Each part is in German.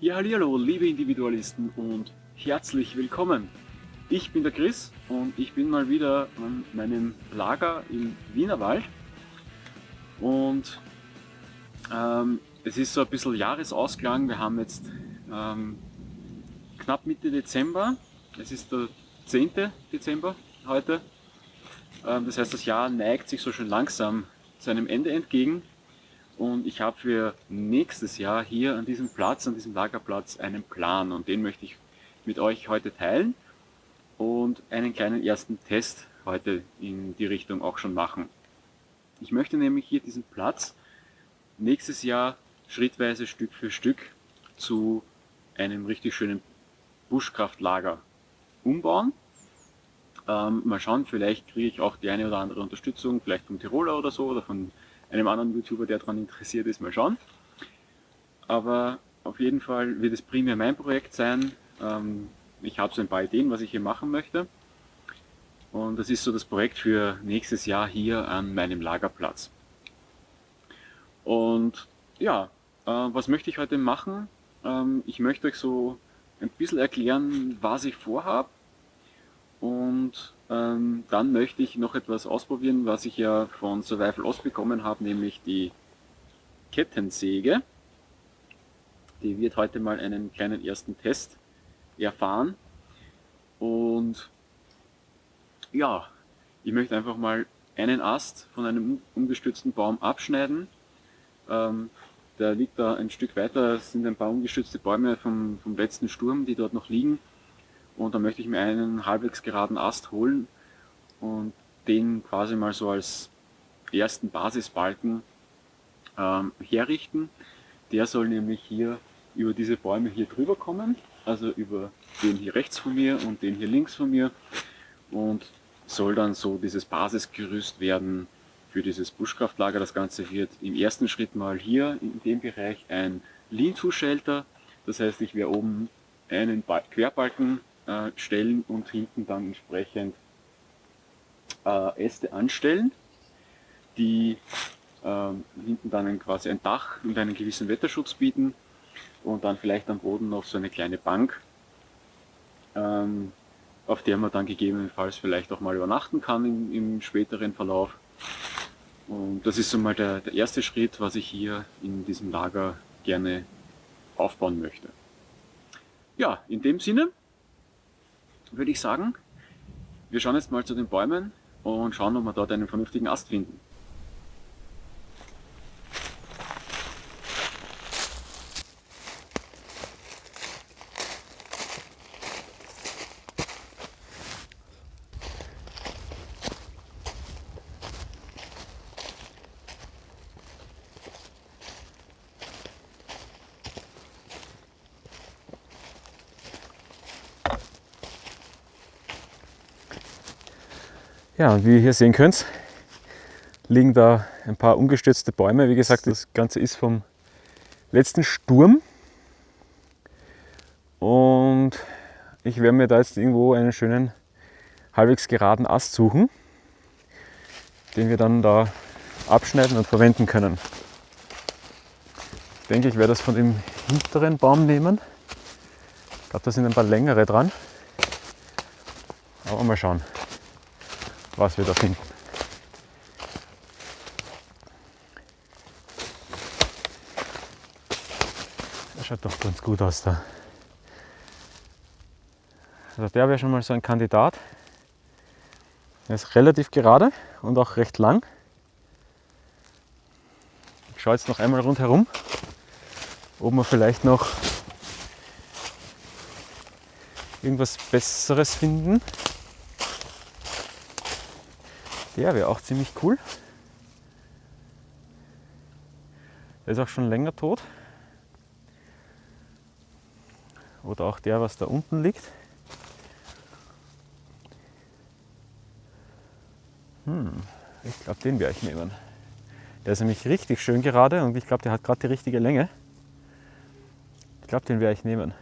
Ja, hallo, liebe Individualisten und herzlich willkommen. Ich bin der Chris und ich bin mal wieder an meinem Lager im Wienerwald und ähm, es ist so ein bisschen Jahresausklang. Wir haben jetzt ähm, knapp Mitte Dezember, es ist der 10. Dezember heute. Ähm, das heißt, das Jahr neigt sich so schon langsam seinem Ende entgegen und ich habe für nächstes Jahr hier an diesem Platz, an diesem Lagerplatz einen Plan und den möchte ich mit euch heute teilen und einen kleinen ersten Test heute in die Richtung auch schon machen. Ich möchte nämlich hier diesen Platz nächstes Jahr schrittweise Stück für Stück zu einem richtig schönen Buschkraftlager umbauen. Ähm, mal schauen, vielleicht kriege ich auch die eine oder andere Unterstützung, vielleicht vom Tiroler oder so oder von einem anderen YouTuber, der daran interessiert ist, mal schauen. Aber auf jeden Fall wird es primär mein Projekt sein. Ähm, ich habe so ein paar Ideen, was ich hier machen möchte. Und das ist so das Projekt für nächstes Jahr hier an meinem Lagerplatz. Und ja, äh, was möchte ich heute machen? Ähm, ich möchte euch so ein bisschen erklären, was ich vorhabe. Und ähm, dann möchte ich noch etwas ausprobieren, was ich ja von Survival Ost bekommen habe, nämlich die Kettensäge. Die wird heute mal einen kleinen ersten Test erfahren. Und ja, ich möchte einfach mal einen Ast von einem umgestützten Baum abschneiden. Ähm, der liegt da ein Stück weiter, es sind ein paar umgestützte Bäume vom, vom letzten Sturm, die dort noch liegen. Und da möchte ich mir einen halbwegs geraden Ast holen und den quasi mal so als ersten Basisbalken ähm, herrichten. Der soll nämlich hier über diese Bäume hier drüber kommen, also über den hier rechts von mir und den hier links von mir und soll dann so dieses Basisgerüst werden für dieses Buschkraftlager. Das Ganze wird im ersten Schritt mal hier in dem Bereich ein Lean-to-Shelter, das heißt ich werde oben einen Querbalken äh, stellen und hinten dann entsprechend äh, Äste anstellen, die äh, hinten dann quasi ein Dach und einen gewissen Wetterschutz bieten und dann vielleicht am Boden noch so eine kleine Bank, ähm, auf der man dann gegebenenfalls vielleicht auch mal übernachten kann im, im späteren Verlauf. Und das ist so mal der, der erste Schritt, was ich hier in diesem Lager gerne aufbauen möchte. Ja, in dem Sinne würde ich sagen, wir schauen jetzt mal zu den Bäumen und schauen, ob wir dort einen vernünftigen Ast finden. Ja, und wie ihr hier sehen könnt, liegen da ein paar umgestürzte Bäume. Wie gesagt, das Ganze ist vom letzten Sturm. Und ich werde mir da jetzt irgendwo einen schönen, halbwegs geraden Ast suchen, den wir dann da abschneiden und verwenden können. Ich denke, ich werde das von dem hinteren Baum nehmen. Ich glaube, da sind ein paar längere dran. Aber mal schauen was wir da finden. Das schaut doch ganz gut aus da. Also der wäre schon mal so ein Kandidat. Er ist relativ gerade und auch recht lang. Ich schaue jetzt noch einmal rundherum, ob wir vielleicht noch irgendwas Besseres finden. Der wäre auch ziemlich cool. Der ist auch schon länger tot. Oder auch der, was da unten liegt. Hm, ich glaube, den werde ich nehmen. Der ist nämlich richtig schön gerade und ich glaube, der hat gerade die richtige Länge. Ich glaube, den werde ich nehmen.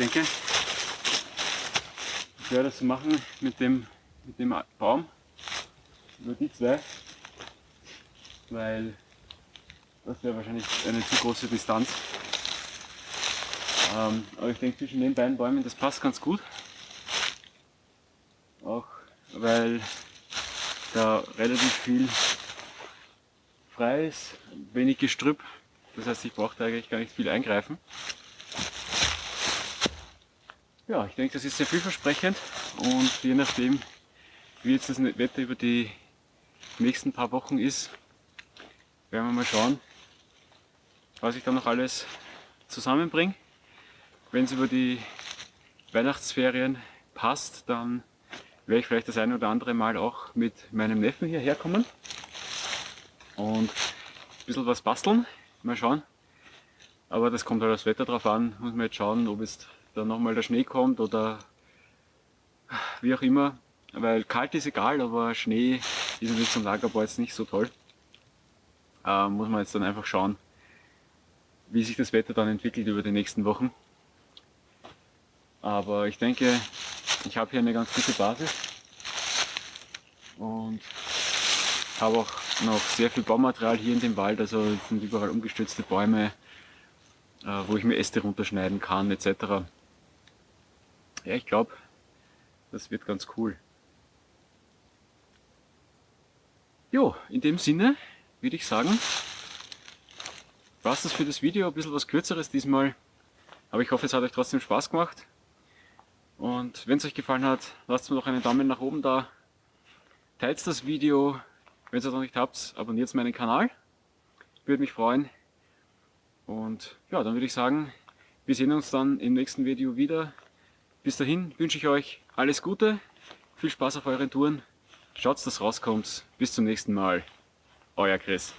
Denke, ich werde das machen mit dem, mit dem Baum über die zwei, weil das wäre wahrscheinlich eine zu große Distanz. Ähm, aber ich denke zwischen den beiden Bäumen, das passt ganz gut. Auch weil da relativ viel frei ist, wenig Gestrüpp. Das heißt, ich brauche da eigentlich gar nicht viel eingreifen. Ja, ich denke, das ist sehr vielversprechend und je nachdem, wie jetzt das Wetter über die nächsten paar Wochen ist, werden wir mal schauen, was ich da noch alles zusammenbringe. Wenn es über die Weihnachtsferien passt, dann werde ich vielleicht das eine oder andere Mal auch mit meinem Neffen hierher kommen und ein bisschen was basteln. Mal schauen. Aber das kommt halt das Wetter drauf an. Muss man jetzt schauen, ob es dann nochmal der Schnee kommt oder wie auch immer. Weil kalt ist egal, aber Schnee ist natürlich zum Lagerbau jetzt nicht so toll. Äh, muss man jetzt dann einfach schauen, wie sich das Wetter dann entwickelt über die nächsten Wochen. Aber ich denke, ich habe hier eine ganz gute Basis und habe auch noch sehr viel Baumaterial hier in dem Wald, also es sind überall umgestützte Bäume, äh, wo ich mir Äste runterschneiden kann etc. Ja, ich glaube, das wird ganz cool. Jo, in dem Sinne würde ich sagen, war es das für das Video, ein bisschen was kürzeres diesmal, aber ich hoffe es hat euch trotzdem Spaß gemacht. Und wenn es euch gefallen hat, lasst mir doch einen Daumen nach oben da. Teilt das Video. Wenn ihr es noch nicht habt, abonniert meinen Kanal. Würde mich freuen. Und ja, dann würde ich sagen, wir sehen uns dann im nächsten Video wieder. Bis dahin wünsche ich euch alles Gute, viel Spaß auf euren Touren. Schaut, dass rauskommt. Bis zum nächsten Mal. Euer Chris.